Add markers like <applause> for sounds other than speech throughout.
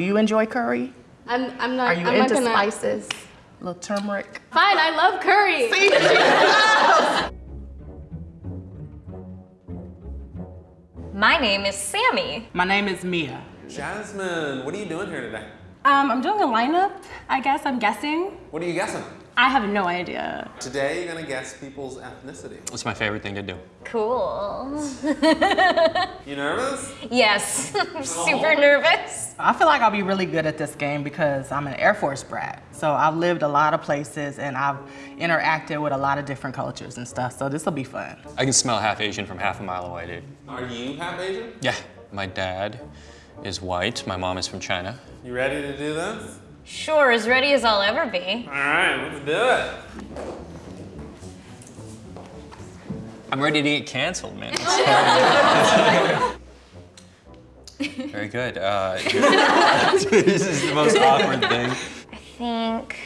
Do you enjoy curry? I'm, I'm not. Are you I'm not into gonna, spices? A little turmeric. Fine, I love curry. <laughs> My name is Sammy. My name is Mia. Jasmine, what are you doing here today? Um, I'm doing a lineup, I guess, I'm guessing. What are you guessing? I have no idea. Today you're gonna guess people's ethnicity. It's my favorite thing to do. Cool. You nervous? Yes, I'm super nervous. I feel like I'll be really good at this game because I'm an Air Force brat. So I've lived a lot of places and I've interacted with a lot of different cultures and stuff. So this will be fun. I can smell half Asian from half a mile away, dude. Are you half Asian? Yeah, my dad is white. My mom is from China. You ready to do this? Sure, as ready as I'll ever be. All right, let's do it. I'm ready to get canceled, man. <laughs> Very good. Uh, <laughs> this is the most awkward thing. I think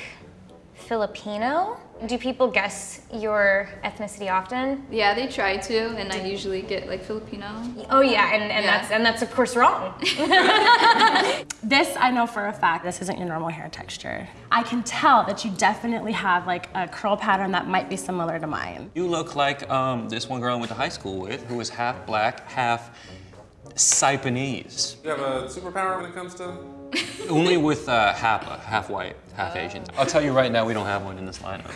Filipino. Do people guess your ethnicity often? Yeah, they try to, and I usually get like Filipino. Oh yeah, and, and Yeah. that's and that's of course wrong. <laughs> This I know for a fact, this isn't your normal hair texture. I can tell that you definitely have like a curl pattern that might be similar to mine. You look like um, this one girl I went to high school with, who was half black, half Saipanese. You have a superpower when it comes to. <laughs> Only with uh, half, half white, half Asian. I'll tell you right now, we don't have one in this lineup.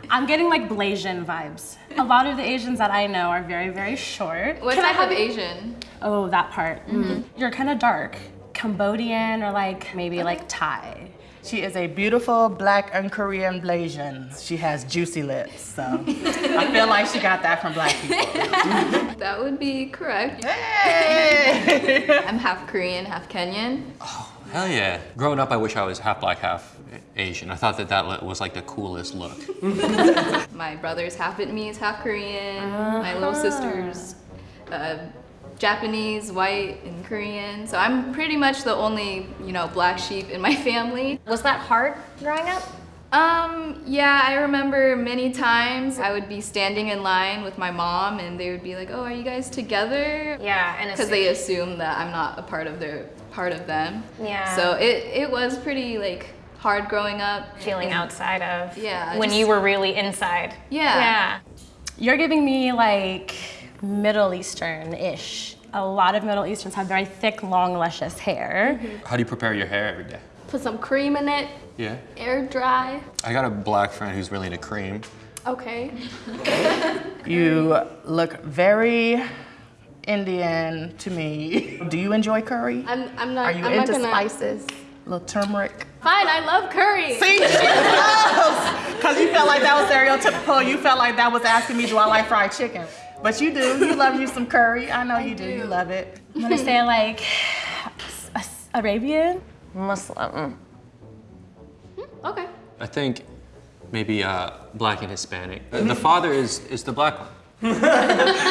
<laughs> I'm getting like Blasian vibes. A lot of the Asians that I know are very, very short. What Can I type of have- Asian? Oh, that part. Mm. You're kind of dark. Cambodian or like maybe like Thai. She is a beautiful black and Korean Blasian. She has juicy lips, so I feel like she got that from black people. <laughs> That would be correct. Hey! I'm half Korean, half Kenyan. Oh, hell yeah. Growing up, I wish I was half black, half Asian. I thought that that was like the coolest look. <laughs> My brother's half Vietnamese, half Korean. My little sister's uh, Japanese, white, and Korean. So I'm pretty much the only, you know, black sheep in my <laughs> family. Was that hard growing up? Um, yeah, I remember many times I would be standing in line with my mom and they would be like, oh, are you guys together? Yeah, and Because they assume that I'm not a part of their, part of them. Yeah. So it, it was pretty like hard growing up. feeling And- outside of Yeah, when just- you were really inside. Yeah. Yeah. You're giving me like Middle Eastern-ish. A lot of Middle Easterns have very thick, long, luscious hair. Mm-hmm. How do you prepare your hair every day? Put some cream in it, Yeah. air dry. I got a black friend who's really into cream. Okay. <laughs> You look very Indian to me. Do you enjoy curry? I'm, I'm not. Are you I'm into not gonna, spices? A little turmeric. Fine, I love curry. See, <laughs> she knows. Because you felt like that was stereotypical. You felt like that was asking me, do I like fried chicken? But you do. You love you some curry. I know you do. You love it. I'm gonna say like Arabian. Muslim. Okay. I think maybe uh, black and Hispanic. Uh, The father is, is the black one. <laughs>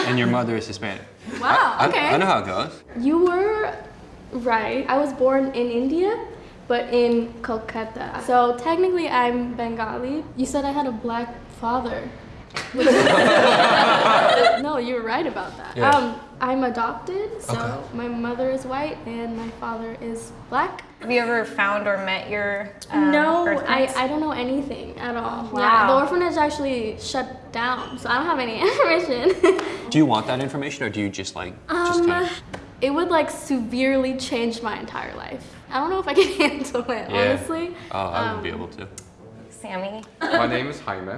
and your mother is Hispanic. Wow. I, okay. I know how it goes. You were right. I was born in India, but in Kolkata. So technically, I'm Bengali. You said I had a black father. <laughs> no, you were right about that. Yeah. Um, I'm adopted, so Okay. my mother is white and my father is black. Have you ever found or met your um, no, I. I don't know anything at all. Yeah, Wow. the orphanage actually shut down, so I don't have any <laughs> information. Do you want that information or do you just like, just Um, kind of. it would like severely change my entire life. I don't know if I can <laughs> handle it, Yeah. honestly. Oh, I would be Um, able to. Sammy. My name is Jaime.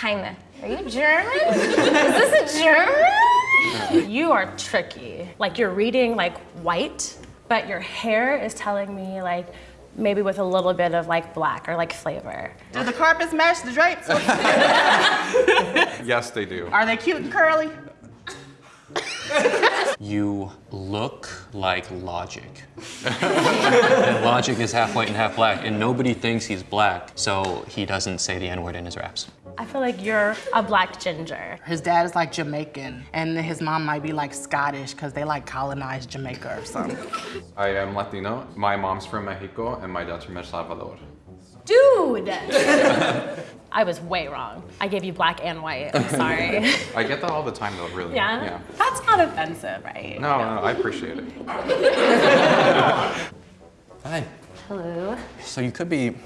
Jaime. Are you German? <laughs> Is this a German? You are tricky. Like you're reading like white, but your hair is telling me like maybe with a little bit of like black or like flavor. Do the carpets match the drapes? <laughs> Yes, they do. Are they cute and curly? <laughs> You look like Logic. <laughs> and Logic is half white and half black, and nobody thinks he's black, so he doesn't say the N word in his raps. I feel like you're a black ginger. His dad is like Jamaican, and his mom might be like Scottish because they like colonized Jamaica or something. I am Latino. My mom's from Mexico and my dad's from El Salvador. Dude! <laughs> I was way wrong. I gave you black and white. I'm sorry. <laughs> I get that all the time, though, really. Yeah? yeah. That's not offensive, right? No, no, no I appreciate it. <laughs> Hi. Hello. So you could be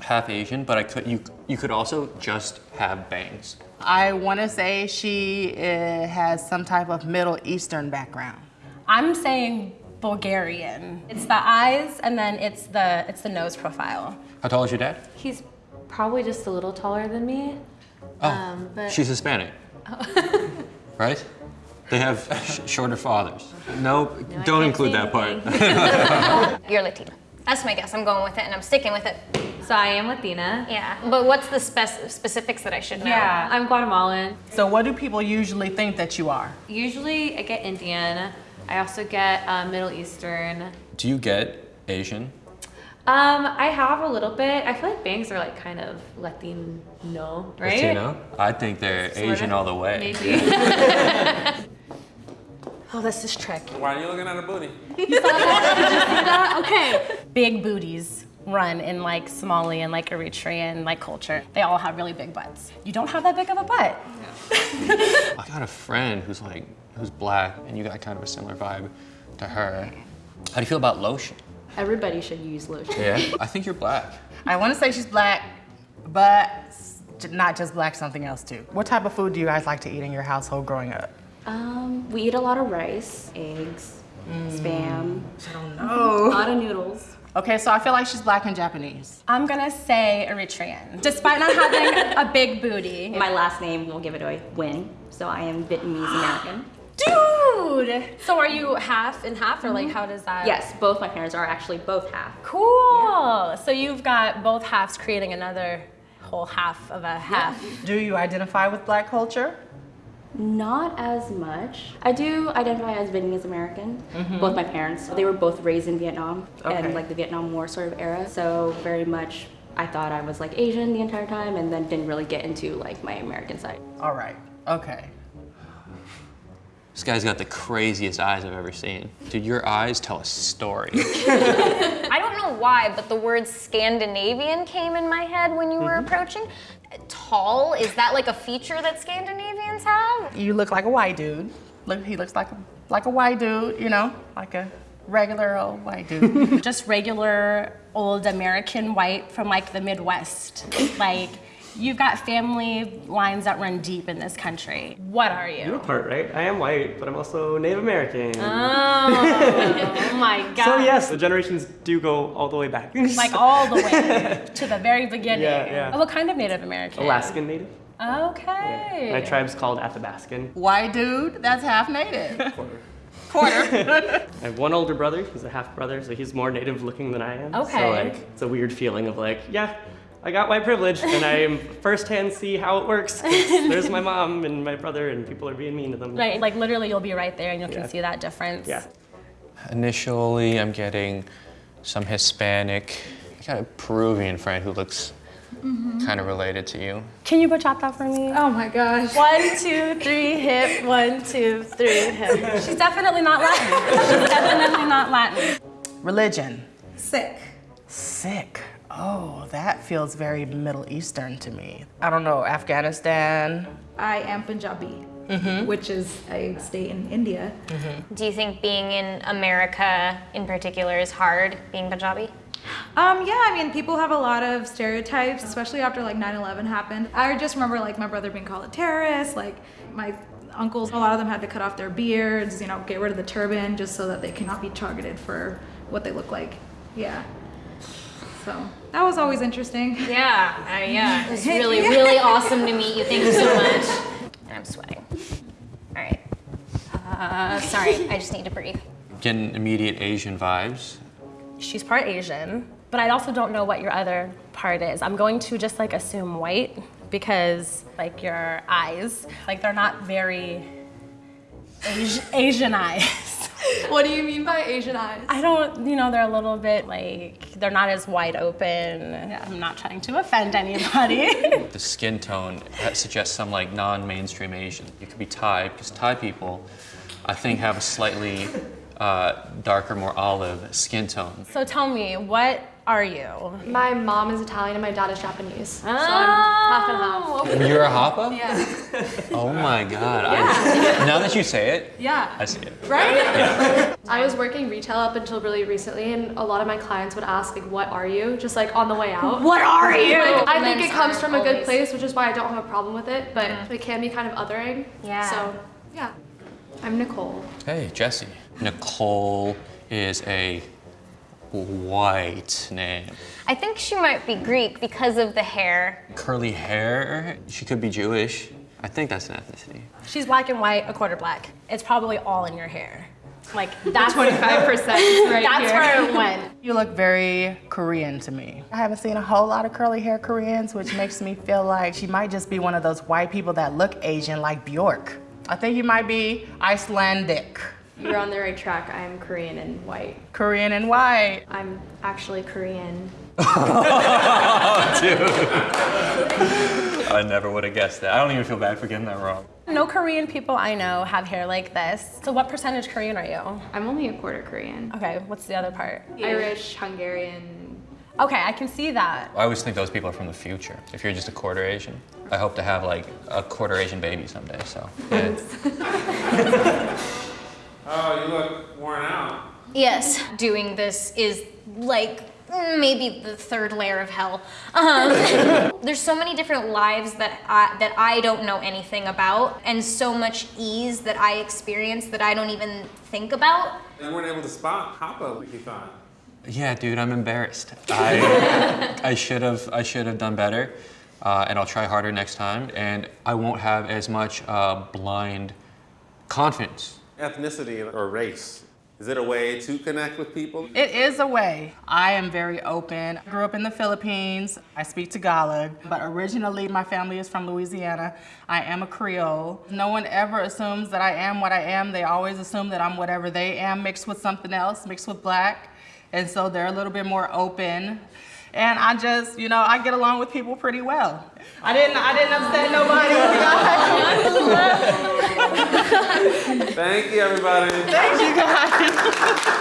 half Asian, but I could you you could also just have bangs. I want to say she uh, has some type of Middle Eastern background. I'm saying Bulgarian. It's the eyes and then it's the it's the nose profile. How tall is your dad? He's probably just a little taller than me. Oh, Um, but she's Hispanic. Oh. <laughs> right? They have sh- shorter fathers. No, don't include that part. <laughs> You're Latina. That's my guess. I'm going with it and I'm sticking with it. so I am Latina. Yeah. But what's the spec- specifics that I should know? Yeah, I'm Guatemalan. So, what do people usually think that you are? Usually I get Indian. I also get uh, Middle Eastern. Do you get Asian? Um, I have a little bit. I feel like bangs are like kind of Latino, right? Latino? I think they're Sorta. Asian all the way. Maybe. <laughs> <laughs> Oh, this is tricky. Why are you looking at her booty? <laughs> Okay. Big booties run in like Somali and like Eritrean like culture. They all have really big butts. You don't have that big of a butt. I got a friend who's like who's black, and you got kind of a similar vibe to her. How do you feel about lotion? Everybody should use lotion. Yeah. <laughs> I think you're black. I want to say she's black, but not just black, something else too. What type of food do you guys like to eat in your household growing up? Um, we eat a lot of rice, eggs, spam, I don't know. a lot of noodles. Okay, so I feel like she's black and Japanese. I'm gonna say Eritrean. Despite not having <laughs> a big booty. My last name will give it away. Nguyen. So I am Vietnamese American. Dude! So are you half and half or like mm-hmm. how does that? Yes, both my parents are actually both half. Cool. So you've got both halves creating another whole half of a half. Do you identify with black culture? Not as much. I do identify as Vietnamese American. Mm-hmm. Both my parents, they were both raised in Vietnam Okay. and like the Vietnam War sort of era. So very much, I thought I was like Asian the entire time, and then didn't really get into like my American side. All right. Okay. This guy's got the craziest eyes I've ever seen. Dude, your eyes tell a story. <laughs> I don't know why, but the word Scandinavian came in my head when you were mm-hmm. approaching. Tall, is that like a feature that Scandinavians have? You look like a white dude. Look, he looks like a like a white dude. You know, like a regular old white dude. <laughs> Just regular old American white from like the Midwest. Like you've got family lines that run deep in this country. What are you? You're part, right? I am white, but I'm also Native American. Oh, <laughs> oh my god. so yes, the generations do go all the way back. Like <laughs> all the way <laughs> to the very beginning. Yeah, yeah. Oh, what kind of Native American? Alaskan Native. Okay. My tribe's called Athabascan. Why, dude. That's half native. Quarter. Quarter. I have one older brother, he's a half brother, so he's more native looking than I am. Okay. So like, it's a weird feeling of like, yeah, I got white privilege, and I am firsthand see how it works. <laughs> There's my mom and my brother, and people are being mean to them. Right, like literally you'll be right there and you Yeah. can see that difference. Yeah. Initially, I'm getting some Hispanic. I got a Peruvian friend who looks mm-hmm. kind of related to you. Can you bachata that for me? Oh my gosh. One, two, three, hip. One, two, three, hip. She's definitely not Latin. She's definitely not Latin. Religion. Sick. Sick. Oh, that feels very Middle Eastern to me. I don't know, Afghanistan. I am Punjabi, which is a state in India. Do you think being in America in particular is hard, being Punjabi? Um, yeah, I mean, people have a lot of stereotypes, especially after like 9/11 happened. I just remember like my brother being called a terrorist. Like my uncles, a lot of them had to cut off their beards, you know, get rid of the turban just so that they cannot be targeted for what they look like. Yeah. So that was always interesting. Yeah, uh, yeah. It's <laughs> really, really awesome to meet you. Thank you so much. And I'm sweating. All right. Uh, sorry, I just need to breathe. Getting immediate Asian vibes. She's part Asian, but I also don't know what your other part is. I'm going to just like assume white because like your eyes, like they're not very Asian eyes. What do you mean by Asian eyes? I don't, you know, they're a little bit like, they're not as wide open. I'm not trying to offend anybody. <laughs> <laughs> The skin tone suggests some like non-mainstream Asian. You could be Thai because Thai people, I think, have a slightly uh, darker, more olive skin tone. So tell me, what are you? My mom is Italian and my dad is Japanese. So I'm oh. half and half. You're a Hapa? Yeah. <laughs> Oh my god. I, now that you say it, Yeah. I see it. Right? I was working retail up until really recently, and a lot of my clients would ask, like, what are you? Just like on the way out. What are you? Like, I think it comes from a good always- place, which is why I don't have a problem with it, but mm-hmm. it can be kind of othering. Yeah. So, yeah. I'm Nicole. Hey, Jesse. Nicole is a white name. I think she might be Greek because of the hair. Curly hair. She could be Jewish. I think that's an ethnicity. She's black and white, a quarter black. It's probably all in your hair. Like that's 25% right That's here. where it went. You look very Korean to me. I haven't seen a whole lot of curly hair Koreans, which makes me feel like she might just be one of those white people that look Asian like Bjork. I think you might be Icelandic. You're on the right track. I'm Korean and white. Korean and white. I'm actually Korean. <laughs> I never would have guessed that. I don't even feel bad for getting that wrong. No Korean people I know have hair like this. So what percentage Korean are you? I'm only a quarter Korean. Okay, what's the other part? Irish, Hungarian. Okay, I can see that. I always think those people are from the future. If you're just a quarter Asian, I hope to have like a quarter Asian baby someday. So, yeah. <laughs> Oh, you look worn out. Yes, doing this is like maybe the third layer of hell. Um, <laughs> there's so many different lives that I, that I don't know anything about, and so much ease that I experience that I don't even think about. You weren't able to spot Hapa, like you thought. yeah, dude, I'm embarrassed. I <laughs> I should have I should have done better, uh, and I'll try harder next time. And I won't have as much uh, blind confidence. Ethnicity or race. Is it a way to connect with people? It is a way. I am very open. I grew up in the Philippines. I speak Tagalog, but originally my family is from Louisiana. I am a Creole. No one ever assumes that I am what I am. They always assume that I'm whatever they am, mixed with something else, mixed with black. And so they're a little bit more open. And I just, you know, I get along with people pretty well. I didn't, I didn't upset nobody. <laughs> Thank you, everybody. Thank you guys. <laughs>